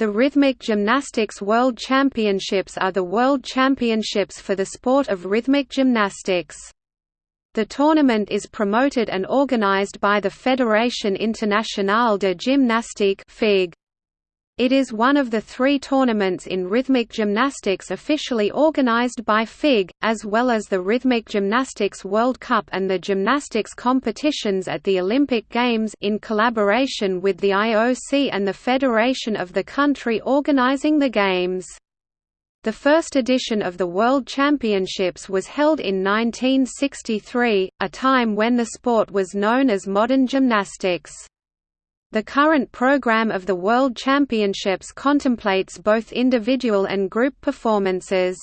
The Rhythmic Gymnastics World Championships are the world championships for the sport of rhythmic gymnastics. The tournament is promoted and organized by the Fédération Internationale de Gymnastique (FIG). It is one of the three tournaments in rhythmic gymnastics officially organized by FIG, as well as the Rhythmic Gymnastics World Cup and the gymnastics competitions at the Olympic Games in collaboration with the IOC and the federation of the country organizing the Games. The first edition of the World Championships was held in 1963, a time when the sport was known as modern gymnastics. The current program of the World Championships contemplates both individual and group performances.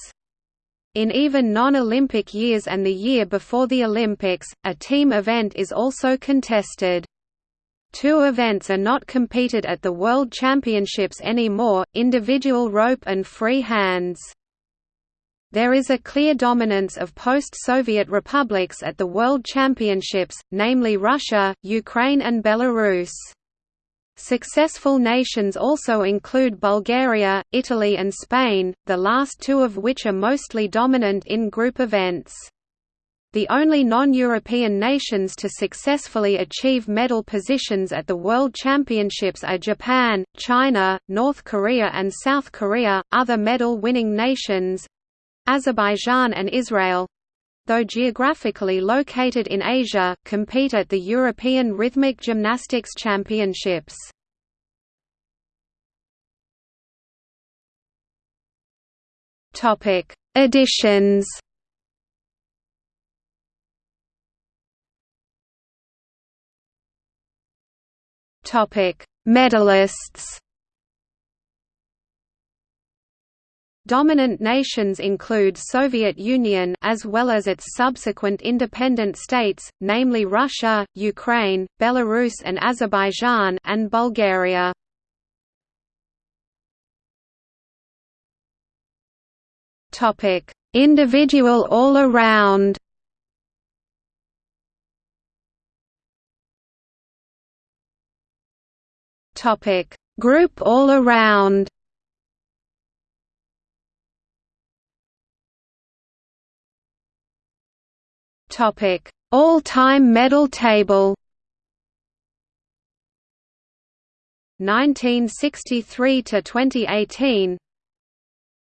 In even non-Olympic years and the year before the Olympics, a team event is also contested. Two events are not competed at the World Championships anymore, individual rope and free hands. There is a clear dominance of post-Soviet republics at the World Championships, namely Russia, Ukraine and Belarus. Successful nations also include Bulgaria, Italy and Spain, the last two of which are mostly dominant in group events. The only non-European nations to successfully achieve medal positions at the World Championships are Japan, China, North Korea and South Korea. Other medal-winning nations Azerbaijan and Israel though geographically located in Asia, compete at the European Rhythmic Gymnastics Championships. Topic: Editions. Topic: Medalists. Dominant nations include Soviet Union as well as its subsequent independent states, namely Russia, Ukraine, Belarus and Azerbaijan and Bulgaria. Topic: Individual all-around. Topic: Group all-around. Topic: All-time medal table. 1963 to 2018.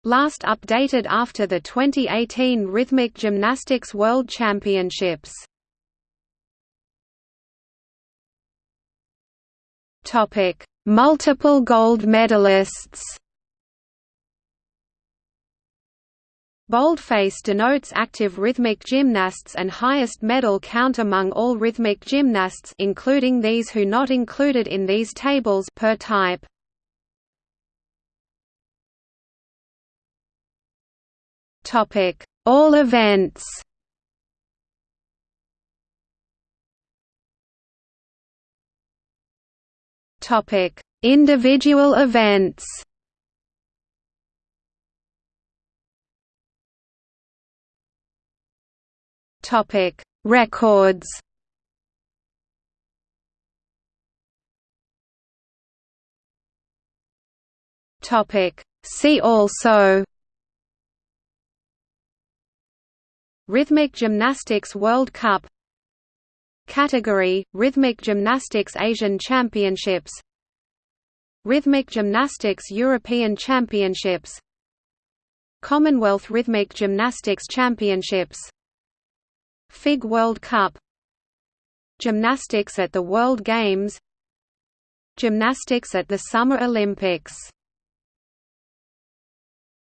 Last updated after the 2018 Rhythmic Gymnastics World Championships. Topic: Multiple gold medalists. Boldface denotes active rhythmic gymnasts and highest medal count among all rhythmic gymnasts including these who not included in these tables per type. Topic: All events. Topic: Individual events. Topic: Records. Topic: See also. Rhythmic Gymnastics World Cup Category: Rhythmic Gymnastics Asian Championships Rhythmic Gymnastics European Championships Commonwealth Rhythmic Gymnastics Championships FIG World Cup. Gymnastics at the World Games. Gymnastics at the Summer Olympics